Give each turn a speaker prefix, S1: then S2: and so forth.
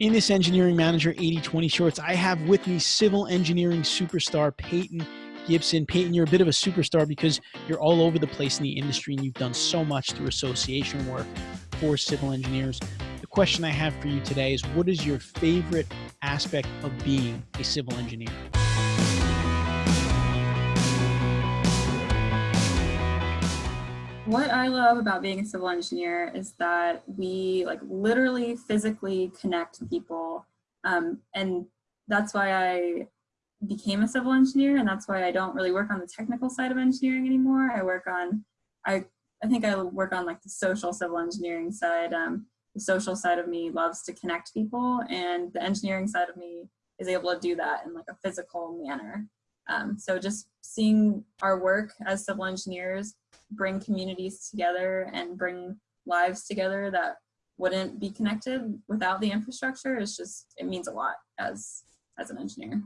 S1: In this Engineering Manager 8020 Shorts, I have with me civil engineering superstar Peyton Gibson. Peyton, you're a bit of a superstar because you're all over the place in the industry and you've done so much through association work for civil engineers. The question I have for you today is what is your favorite aspect of being a civil engineer?
S2: What I love about being a civil engineer is that we like literally physically connect people. Um, and that's why I became a civil engineer and that's why I don't really work on the technical side of engineering anymore. I work on, I, I think I work on like the social civil engineering side. Um, the social side of me loves to connect people and the engineering side of me is able to do that in like a physical manner. Um, so just seeing our work as civil engineers bring communities together and bring lives together that wouldn't be connected without the infrastructure is just, it means a lot as, as an engineer.